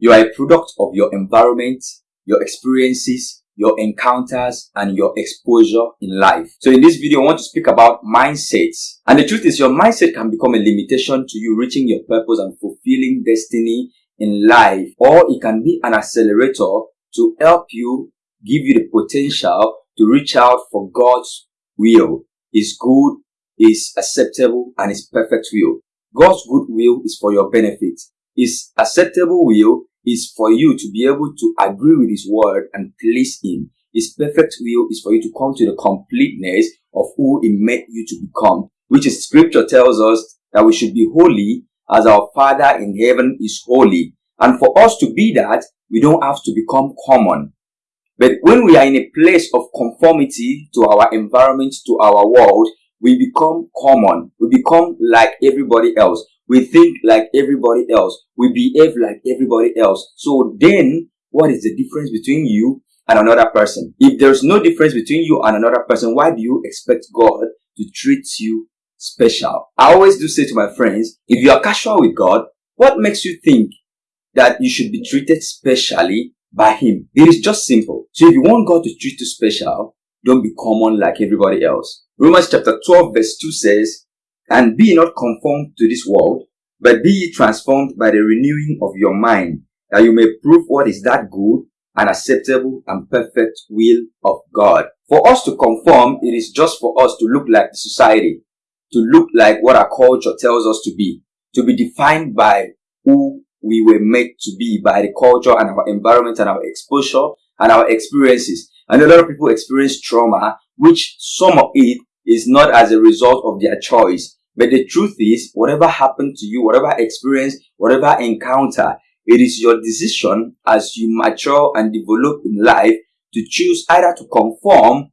You are a product of your environment, your experiences, your encounters, and your exposure in life. So in this video, I want to speak about mindsets. And the truth is your mindset can become a limitation to you reaching your purpose and fulfilling destiny in life, or it can be an accelerator to help you, give you the potential to reach out for God's will, His good, His acceptable, and His perfect will. God's good will is for your benefit. His acceptable will is for you to be able to agree with His word and please Him. His perfect will is for you to come to the completeness of who He made you to become, which is scripture tells us that we should be holy as our Father in heaven is holy. And for us to be that, we don't have to become common. But when we are in a place of conformity to our environment, to our world, we become common. We become like everybody else. We think like everybody else. We behave like everybody else. So then, what is the difference between you and another person? If there's no difference between you and another person, why do you expect God to treat you special? I always do say to my friends, if you are casual with God, what makes you think that you should be treated specially by Him? It is just simple. So if you want God to treat you special, don't be common like everybody else. Romans chapter 12 verse 2 says, And be not conformed to this world, but be ye transformed by the renewing of your mind, that you may prove what is that good and acceptable and perfect will of God. For us to conform, it is just for us to look like the society, to look like what our culture tells us to be, to be defined by who we were made to be by the culture and our environment and our exposure and our experiences. And a lot of people experience trauma, which some of it is not as a result of their choice. But the truth is, whatever happened to you, whatever experience, whatever encounter, it is your decision as you mature and develop in life to choose either to conform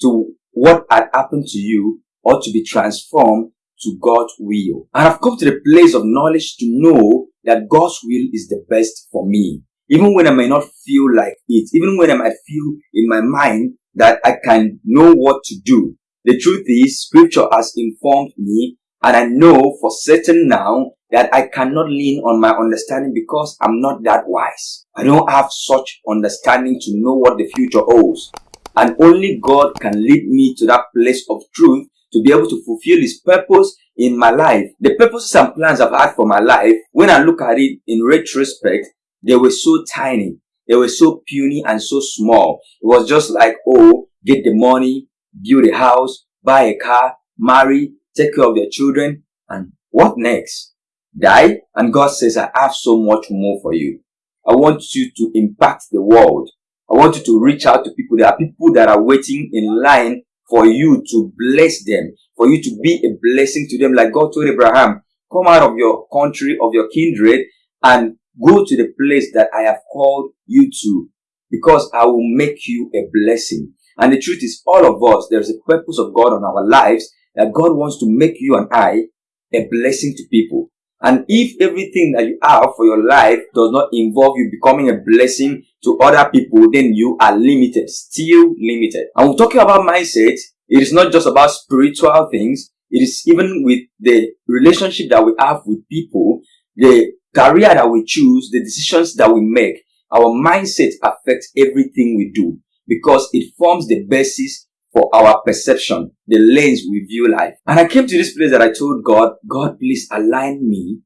to what had happened to you or to be transformed to God's will. And I've come to the place of knowledge to know that God's will is the best for me. Even when I may not feel like it, even when I might feel in my mind that I can know what to do. The truth is, scripture has informed me and I know for certain now that I cannot lean on my understanding because I'm not that wise. I don't have such understanding to know what the future holds. And only God can lead me to that place of truth to be able to fulfill His purpose in my life. The purposes and plans I've had for my life, when I look at it in retrospect, they were so tiny. They were so puny and so small. It was just like, oh, get the money, build a house, buy a car, marry, take care of their children, and what next? Die? And God says, I have so much more for you. I want you to impact the world. I want you to reach out to people. There are people that are waiting in line for you to bless them, for you to be a blessing to them. Like God told Abraham, come out of your country, of your kindred, and go to the place that I have called you to, because I will make you a blessing. And the truth is, all of us, there's a purpose of God on our lives that God wants to make you and I a blessing to people. And if everything that you have for your life does not involve you becoming a blessing to other people, then you are limited, still limited. And we're talking about mindset. It is not just about spiritual things. It is even with the relationship that we have with people, the career that we choose, the decisions that we make. Our mindset affects everything we do because it forms the basis for our perception, the lens we view life. And I came to this place that I told God, God, please align me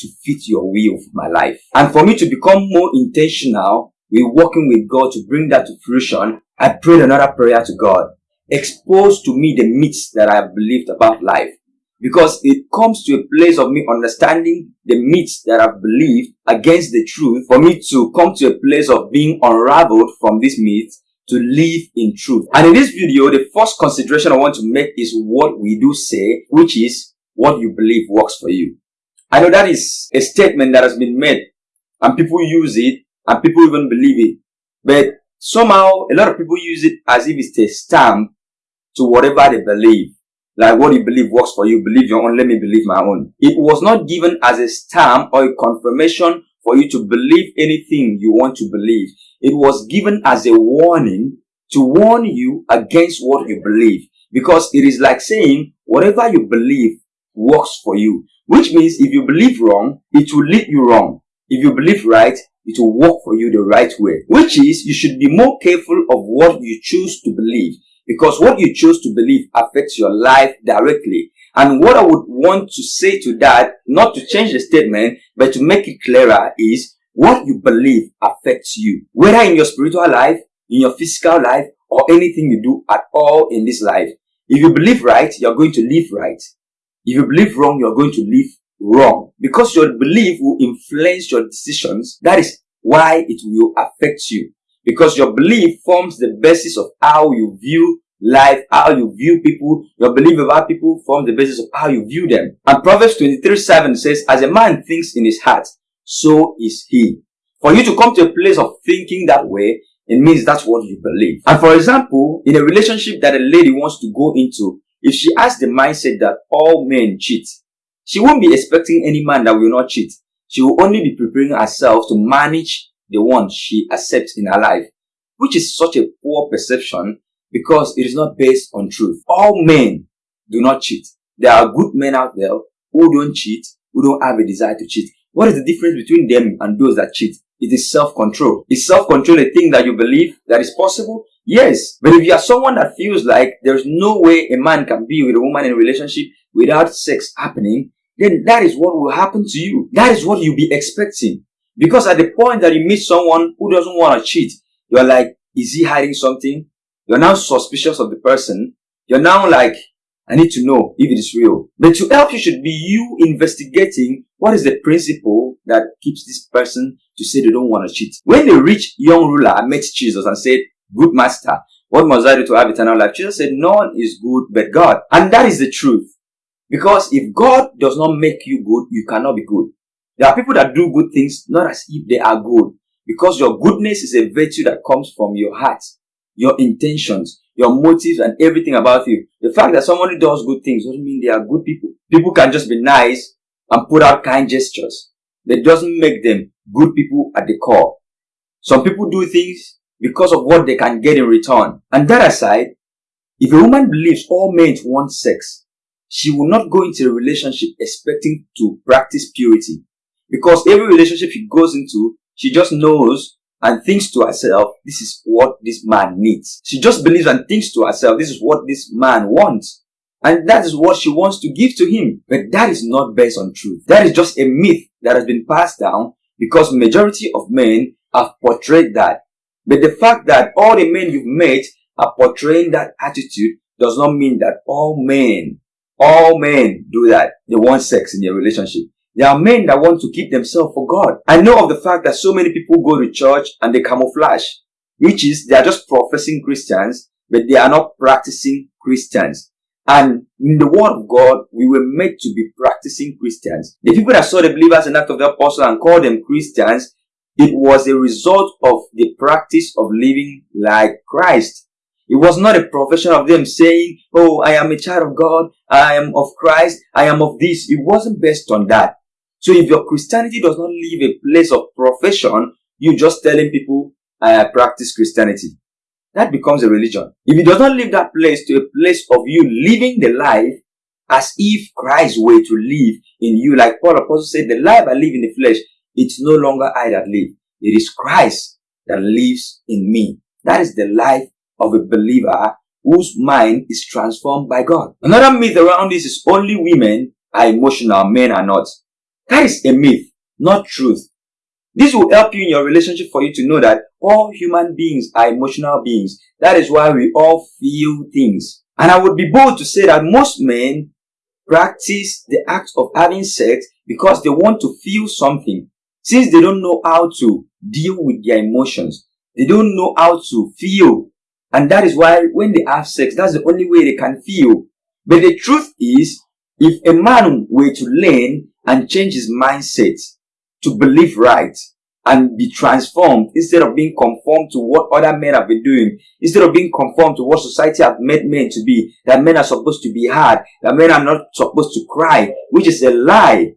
to fit your will for my life. And for me to become more intentional with working with God to bring that to fruition, I prayed another prayer to God. Expose to me the myths that I have believed about life. Because it comes to a place of me understanding the myths that I've believed against the truth for me to come to a place of being unraveled from these myths to live in truth. And in this video, the first consideration I want to make is what we do say, which is what you believe works for you. I know that is a statement that has been made and people use it and people even believe it. But somehow a lot of people use it as if it's a stamp to whatever they believe. Like what you believe works for you, believe your own, let me believe my own. It was not given as a stamp or a confirmation for you to believe anything you want to believe. It was given as a warning to warn you against what you believe. Because it is like saying, whatever you believe works for you. Which means if you believe wrong, it will lead you wrong. if you believe right, it will work for you the right way. Which is, you should be more careful of what you choose to believe. Because what you choose to believe affects your life directly. And what I would want to say to that, not to change the statement, but to make it clearer is, what you believe affects you. Whether in your spiritual life, in your physical life, or anything you do at all in this life. If you believe right, you're going to live right. If you believe wrong, you're going to live wrong. Because your belief will influence your decisions, that is why it will affect you. Because your belief forms the basis of how you view life, how you view people. Your belief about people forms the basis of how you view them. And Proverbs 23 7 says, As a man thinks in his heart, so is he. For you to come to a place of thinking that way, it means that's what you believe. And for example, in a relationship that a lady wants to go into, if she has the mindset that all men cheat, she won't be expecting any man that will not cheat. She will only be preparing herself to manage the one she accepts in her life, which is such a poor perception because it is not based on truth. All men do not cheat. There are good men out there who don't cheat, who don't have a desire to cheat. What is the difference between them and those that cheat? It is self-control. Is self-control a thing that you believe that is possible? Yes. But if you are someone that feels like there's no way a man can be with a woman in a relationship without sex happening, then that is what will happen to you. That is what you'll be expecting. Because at the point that you meet someone who doesn't want to cheat, you're like, is he hiding something? You're now suspicious of the person. You're now like, I need to know if it is real. But to help you should be you investigating what is the principle that keeps this person to say they don't want to cheat. When the rich young ruler met Jesus and said, good master, what must I do to have eternal life? Jesus said, none is good but God. And that is the truth. Because if God does not make you good, you cannot be good. There are people that do good things not as if they are good. Because your goodness is a virtue that comes from your heart, your intentions, your motives and everything about you. The fact that somebody does good things doesn't mean they are good people. People can just be nice and put out kind gestures. That doesn't make them good people at the core. Some people do things because of what they can get in return. And that aside, if a woman believes all men want sex, she will not go into a relationship expecting to practice purity. Because every relationship she goes into, she just knows and thinks to herself, this is what this man needs. She just believes and thinks to herself, this is what this man wants. And that is what she wants to give to him. But that is not based on truth. That is just a myth that has been passed down because majority of men have portrayed that. But the fact that all the men you've met are portraying that attitude does not mean that all men, all men do that. They want sex in their relationship. There are men that want to keep themselves for God. I know of the fact that so many people go to church and they camouflage, which is they are just professing Christians, but they are not practicing Christians. And in the word of God, we were made to be practicing Christians. The people that saw the believers in Act of the Apostle and called them Christians, it was a result of the practice of living like Christ. It was not a profession of them saying, Oh, I am a child of God. I am of Christ. I am of this. It wasn't based on that. So if your Christianity does not leave a place of profession, you're just telling people, I practice Christianity. That becomes a religion. If it does not leave that place to a place of you living the life as if Christ were to live in you, like Paul Apostle said, the life I live in the flesh, it's no longer I that live. It is Christ that lives in me. That is the life of a believer whose mind is transformed by God. Another myth around this is only women are emotional, men are not. That is a myth, not truth. This will help you in your relationship for you to know that all human beings are emotional beings. That is why we all feel things. And I would be bold to say that most men practice the act of having sex because they want to feel something. Since they don't know how to deal with their emotions, they don't know how to feel. And that is why when they have sex, that's the only way they can feel. But the truth is, if a man were to learn and change his mindset to believe right and be transformed instead of being conformed to what other men have been doing, instead of being conformed to what society have made men to be, that men are supposed to be hard, that men are not supposed to cry, which is a lie.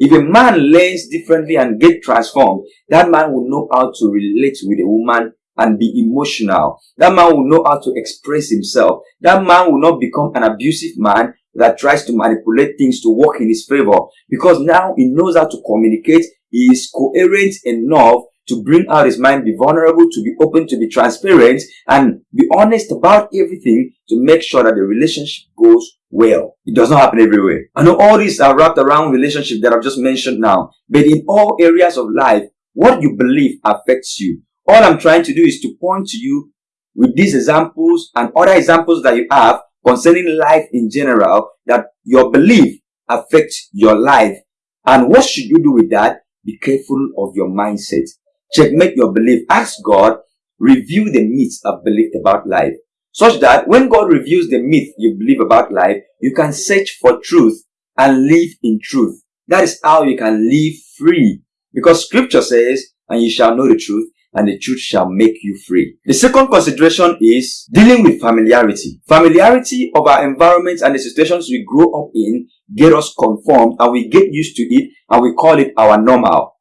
If a man learns differently and get transformed, that man will know how to relate with a woman and be emotional. That man will know how to express himself. That man will not become an abusive man that tries to manipulate things to work in his favor because now he knows how to communicate he is coherent enough to bring out his mind, be vulnerable, to be open, to be transparent, and be honest about everything to make sure that the relationship goes well. It does not happen everywhere. I know all these are wrapped around relationship that I've just mentioned now, but in all areas of life, what you believe affects you. All I'm trying to do is to point to you with these examples and other examples that you have concerning life in general that your belief affects your life. And what should you do with that? Be careful of your mindset. Checkmate your belief. Ask God, review the myths I've believed about life such that when God reveals the myth you believe about life, you can search for truth and live in truth. That is how you can live free. Because scripture says, and you shall know the truth, and the truth shall make you free. The second consideration is dealing with familiarity. Familiarity of our environments and the situations we grow up in get us conformed and we get used to it and we call it our normal.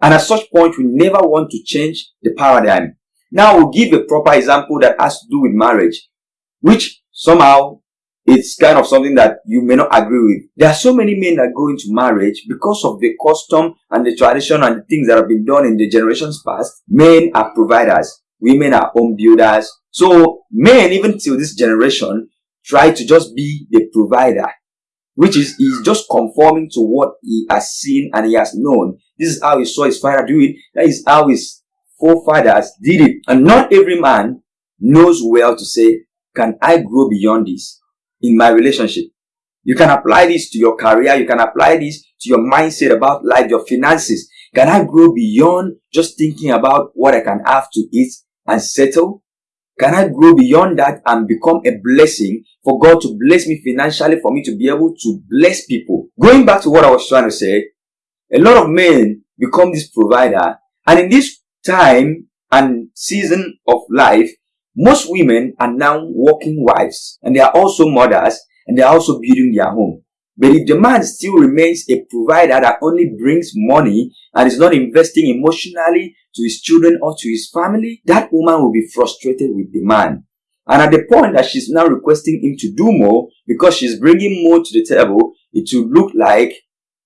And at such point, we never want to change the paradigm. Now we'll give a proper example that has to do with marriage, which somehow it's kind of something that you may not agree with. There are so many men that go into marriage because of the custom and the tradition and the things that have been done in the generations past. Men are providers. Women are home builders. So men, even till this generation, try to just be the provider, which is he's just conforming to what he has seen and he has known. This is how he saw his father do it. That is how his forefathers did it. And not every man knows well to say, can I grow beyond this in my relationship? You can apply this to your career. You can apply this to your mindset about life, your finances. Can I grow beyond just thinking about what I can have to eat and settle? Can I grow beyond that and become a blessing for God to bless me financially, for me to be able to bless people? Going back to what I was trying to say, a lot of men become this provider and in this time and season of life, most women are now working wives and they are also mothers and they are also building their home. But if the man still remains a provider that only brings money and is not investing emotionally to his children or to his family, that woman will be frustrated with the man. And at the point that she's now requesting him to do more because she's bringing more to the table, it will look like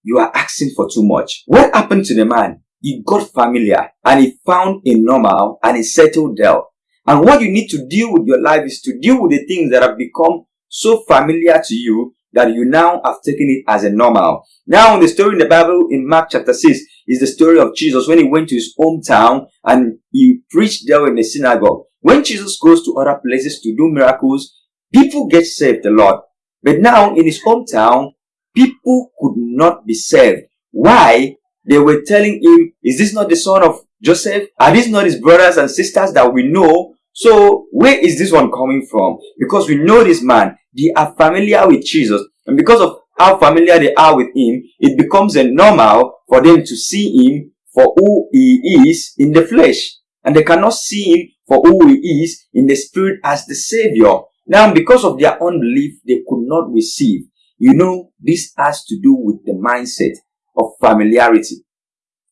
you are asking for too much. What happened to the man? he got familiar and he found a normal and he settled there. And what you need to deal with your life is to deal with the things that have become so familiar to you that you now have taken it as a normal. Now, the story in the Bible in Mark chapter 6 is the story of Jesus when he went to his hometown and he preached there in the synagogue. When Jesus goes to other places to do miracles, people get saved a lot. But now in his hometown, people could not be saved. Why? they were telling him, is this not the son of Joseph? Are these not his brothers and sisters that we know? So where is this one coming from? Because we know this man, they are familiar with Jesus. And because of how familiar they are with him, it becomes a normal for them to see him for who he is in the flesh. And they cannot see him for who he is in the spirit as the savior. Now, because of their unbelief, they could not receive. You know, this has to do with the mindset of familiarity.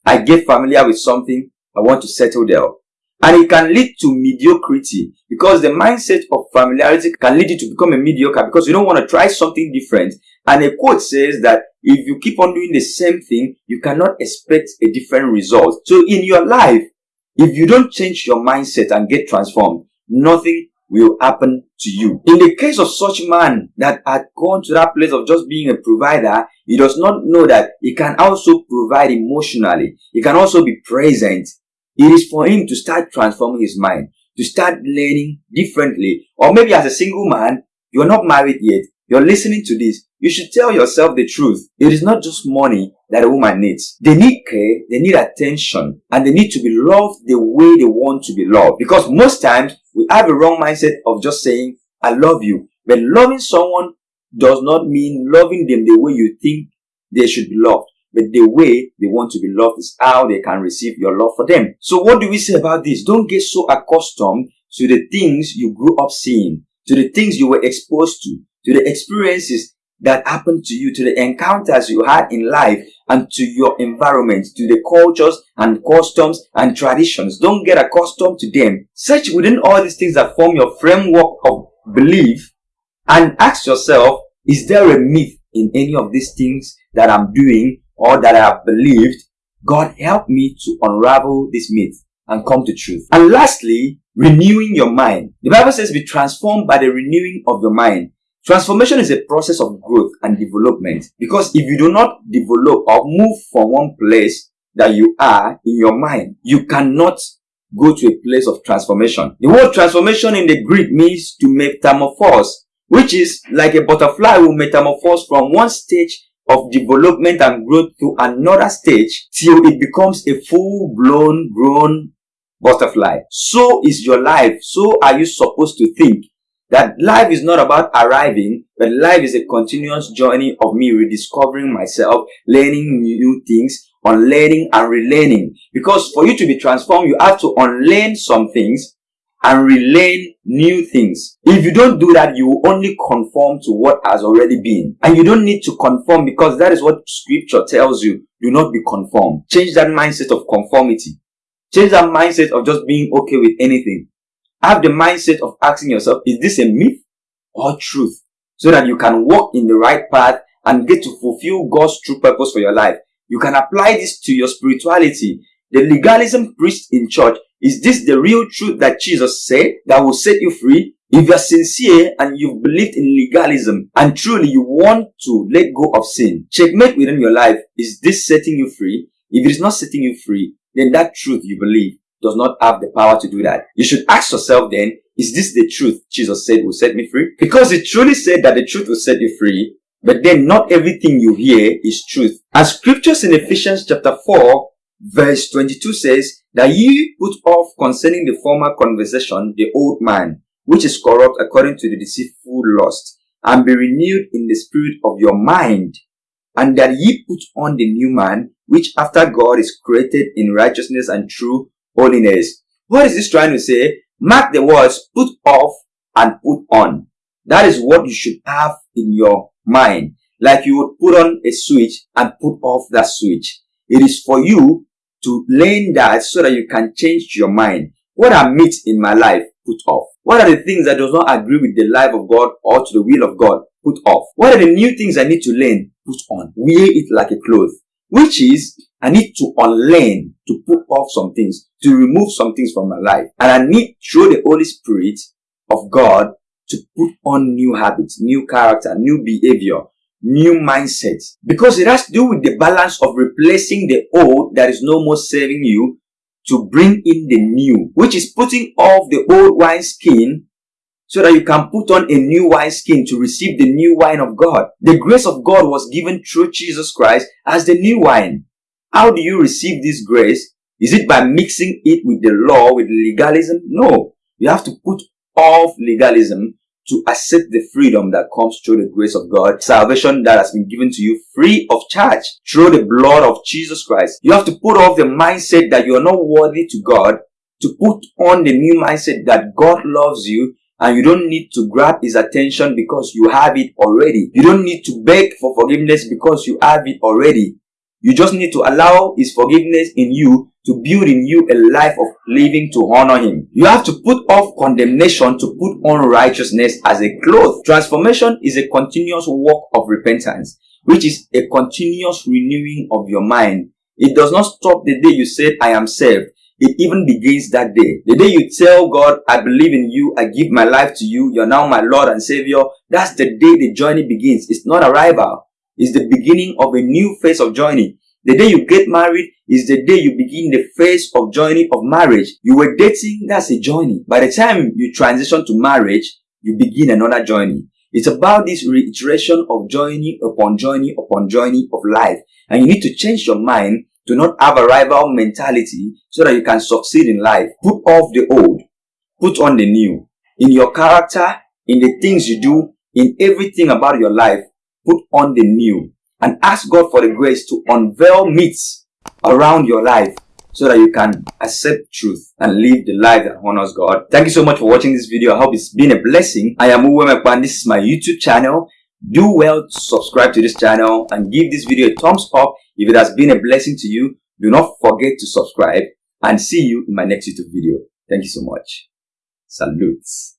I get familiar with something, I want to settle there. And it can lead to mediocrity because the mindset of familiarity can lead you to become a mediocre because you don't want to try something different. And a quote says that if you keep on doing the same thing, you cannot expect a different result. So in your life, if you don't change your mindset and get transformed, nothing will happen to you. In the case of such man that had gone to that place of just being a provider, he does not know that he can also provide emotionally. He can also be present. It is for him to start transforming his mind, to start learning differently. Or maybe as a single man, you're not married yet. You're listening to this. You should tell yourself the truth. It is not just money that a woman needs. They need care, they need attention, and they need to be loved the way they want to be loved. Because most times, we have a wrong mindset of just saying, I love you. But loving someone does not mean loving them the way you think they should be loved. But the way they want to be loved is how they can receive your love for them. So what do we say about this? Don't get so accustomed to the things you grew up seeing, to the things you were exposed to, to the experiences that happened to you, to the encounters you had in life, and to your environment, to the cultures and customs and traditions. Don't get accustomed to them. Search within all these things that form your framework of belief and ask yourself, is there a myth in any of these things that I'm doing or that I have believed God help me to unravel this myth and come to truth. And lastly, renewing your mind. The Bible says be transformed by the renewing of your mind. Transformation is a process of growth and development because if you do not develop or move from one place that you are in your mind, you cannot go to a place of transformation. The word transformation in the Greek means to make metamorphose, which is like a butterfly will metamorphose from one stage of development and growth to another stage till it becomes a full-blown grown butterfly. So is your life. So are you supposed to think that life is not about arriving, but life is a continuous journey of me rediscovering myself, learning new things, unlearning and relearning. Because for you to be transformed, you have to unlearn some things and relearn new things. If you don't do that, you will only conform to what has already been. And you don't need to conform because that is what scripture tells you. Do not be conformed. Change that mindset of conformity. Change that mindset of just being okay with anything. Have the mindset of asking yourself, is this a myth or truth? So that you can walk in the right path and get to fulfill God's true purpose for your life. You can apply this to your spirituality. The legalism preached in church, is this the real truth that Jesus said that will set you free? If you're sincere and you've believed in legalism and truly you want to let go of sin, checkmate within your life, is this setting you free? If it is not setting you free, then that truth you believe does not have the power to do that. You should ask yourself then, is this the truth Jesus said will set me free? Because he truly said that the truth will set you free, but then not everything you hear is truth. As scriptures in Ephesians chapter 4 verse 22 says that ye put off concerning the former conversation the old man, which is corrupt according to the deceitful lust, and be renewed in the spirit of your mind, and that ye put on the new man, which after God is created in righteousness and true holiness. What is this trying to say? Mark the words put off and put on. That is what you should have in your mind. Like you would put on a switch and put off that switch. It is for you to learn that so that you can change your mind. What are myths in my life? Put off. What are the things that does not agree with the life of God or to the will of God? Put off. What are the new things I need to learn? Put on. Wear it like a cloth. Which is I need to unlearn, to put off some things, to remove some things from my life. And I need, through the Holy Spirit of God, to put on new habits, new character, new behavior, new mindset. Because it has to do with the balance of replacing the old that is no more serving you to bring in the new, which is putting off the old wine skin so that you can put on a new wine skin to receive the new wine of God. The grace of God was given through Jesus Christ as the new wine. How do you receive this grace? Is it by mixing it with the law, with legalism? No. You have to put off legalism to accept the freedom that comes through the grace of God, salvation that has been given to you free of charge through the blood of Jesus Christ. You have to put off the mindset that you are not worthy to God to put on the new mindset that God loves you and you don't need to grab his attention because you have it already. You don't need to beg for forgiveness because you have it already. You just need to allow His forgiveness in you to build in you a life of living to honor Him. You have to put off condemnation to put on righteousness as a cloth. Transformation is a continuous work of repentance, which is a continuous renewing of your mind. It does not stop the day you said, I am saved. It even begins that day. The day you tell God, I believe in you, I give my life to you, you're now my Lord and Savior, that's the day the journey begins. It's not arrival is the beginning of a new phase of journey. The day you get married is the day you begin the phase of journey of marriage. You were dating, that's a journey. By the time you transition to marriage, you begin another journey. It's about this reiteration of journey upon journey upon journey of life. And you need to change your mind to not have a rival mentality so that you can succeed in life. Put off the old, put on the new. In your character, in the things you do, in everything about your life, put on the new and ask God for the grace to unveil myths around your life so that you can accept truth and live the life that honors God. Thank you so much for watching this video. I hope it's been a blessing. I am Uwe This is my YouTube channel. Do well to subscribe to this channel and give this video a thumbs up if it has been a blessing to you. Do not forget to subscribe and see you in my next YouTube video. Thank you so much. Salutes.